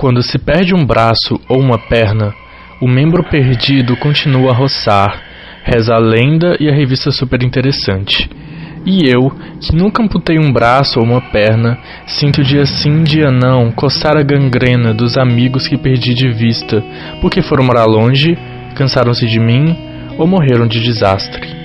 Quando se perde um braço ou uma perna, o membro perdido continua a roçar, reza a lenda e a revista super interessante. E eu, que nunca amputei um braço ou uma perna, sinto dia sim, dia não, coçar a gangrena dos amigos que perdi de vista, porque foram morar longe, cansaram-se de mim ou morreram de desastre.